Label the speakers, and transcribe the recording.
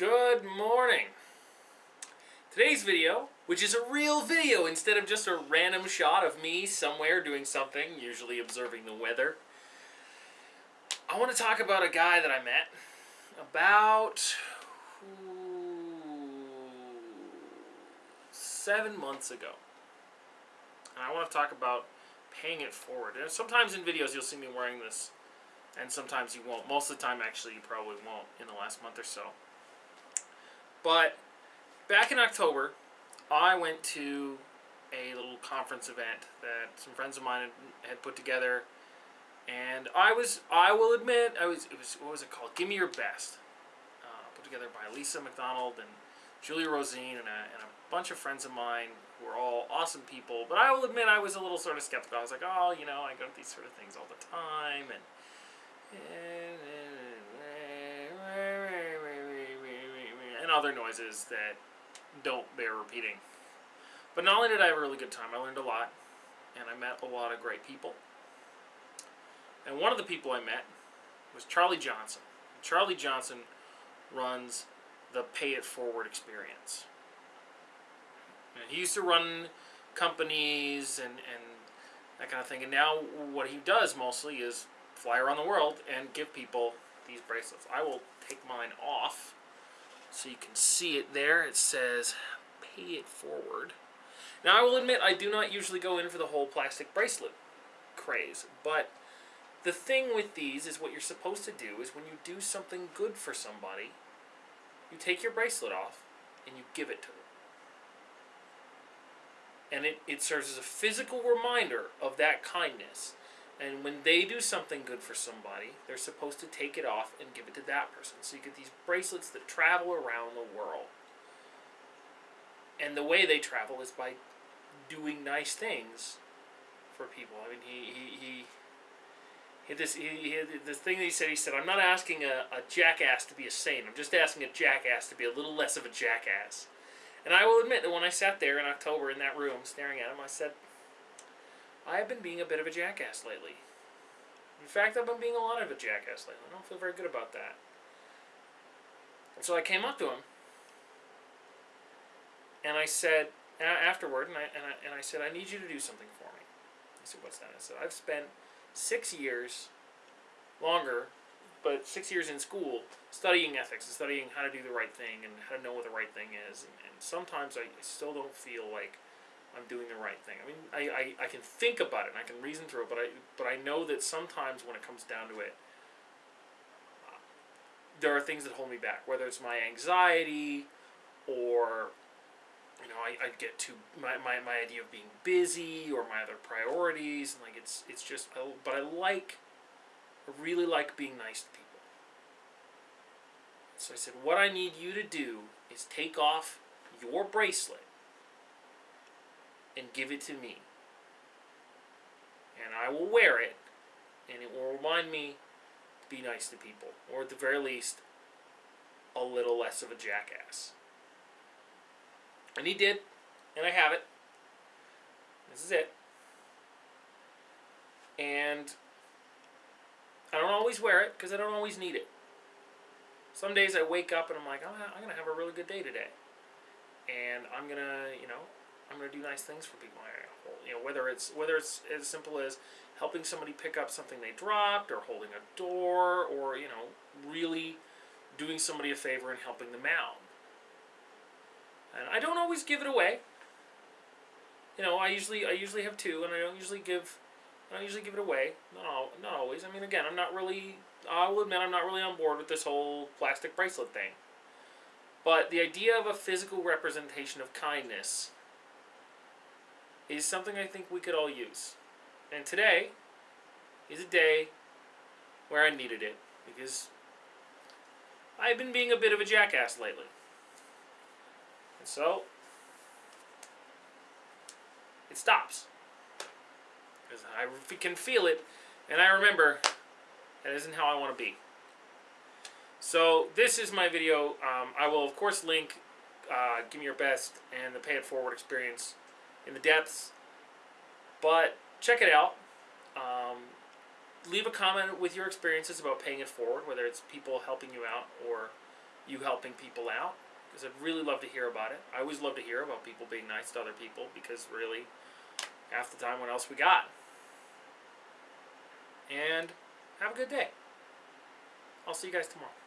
Speaker 1: Good morning. Today's video, which is a real video instead of just a random shot of me somewhere doing something, usually observing the weather, I want to talk about a guy that I met about seven months ago. And I want to talk about paying it forward. And sometimes in videos you'll see me wearing this, and sometimes you won't. Most of the time, actually, you probably won't in the last month or so. But back in October, I went to a little conference event that some friends of mine had, put together, and I was, I will admit, I was, it was, what was it called? Give Me Your Best, uh, put together by Lisa McDonald and Julia Rosine and a, and a bunch of friends of mine who are all awesome people. But I will admit, I was a little sort of skeptical. I was like, oh, you know, I go to these sort of things all the time, and and other noises that don't bear repeating. But not only did I have a really good time, I learned a lot, and I met a lot of great people. And one of the people I met was Charlie Johnson. Charlie Johnson runs the Pay It Forward experience. And he used to run companies and, and that kind of thing. And now what he does mostly is fly around the world and give people these bracelets. I will take mine off so you can see it there. It says pay it forward. Now I will admit I do not usually go in for the whole plastic bracelet craze, but the thing with these is what you're supposed to do is when you do something good for somebody, you take your bracelet off and you give it to them. And it, it serves as a physical reminder of that kindness. And when they do something good for somebody, they're supposed to take it off and give it to that person. So you get these bracelets that travel around the world. And the way they travel is by doing nice things for people. I mean, he, he, he he this he, he thing that he said. He said, "I'm not asking a, a jackass to be a saint. I'm just asking a jackass to be a little less of a jackass." And I will admit that when I sat there in October in that room staring at him, I said, I have been being a bit of a jackass lately. In fact, I've been being a lot of a jackass lately. I don't feel very good about that. And so I came up to him, and I said, afterward, and I, and I, and I said, I need you to do something for me. He said, what's that? I said, I've spent six years, longer, but six years in school, studying ethics and studying how to do the right thing and how to know what the right thing is. And, and sometimes I still don't feel like I'm doing the right thing. I mean, I, I, I can think about it and I can reason through it, but I, but I know that sometimes when it comes down to it, there are things that hold me back, whether it's my anxiety or, you know, I, I get to my, my, my idea of being busy or my other priorities. And like, it's, it's just, but I like, I really like being nice to people. So I said, what I need you to do is take off your bracelet and give it to me. And I will wear it, and it will remind me to be nice to people, or at the very least, a little less of a jackass. And he did, and I have it. This is it. And I don't always wear it because I don't always need it. Some days I wake up and I'm like, I'm going to have a really good day today. And I'm going to, you know, I'm going to do nice things for people. You know, whether it's whether it's as simple as helping somebody pick up something they dropped, or holding a door, or you know, really doing somebody a favor and helping them out. And I don't always give it away. You know, I usually I usually have two, and I don't usually give I don't usually give it away. Not not always. I mean, again, I'm not really. I will admit I'm not really on board with this whole plastic bracelet thing. But the idea of a physical representation of kindness is something I think we could all use. And today is a day where I needed it because I've been being a bit of a jackass lately. And so it stops. Because I can feel it and I remember that isn't how I want to be. So this is my video. Um, I will of course link uh, Give Me Your Best and the Pay It Forward experience in the depths. But check it out. Um, leave a comment with your experiences about paying it forward, whether it's people helping you out or you helping people out because I'd really love to hear about it. I always love to hear about people being nice to other people because really, half the time, what else we got? And have a good day. I'll see you guys tomorrow.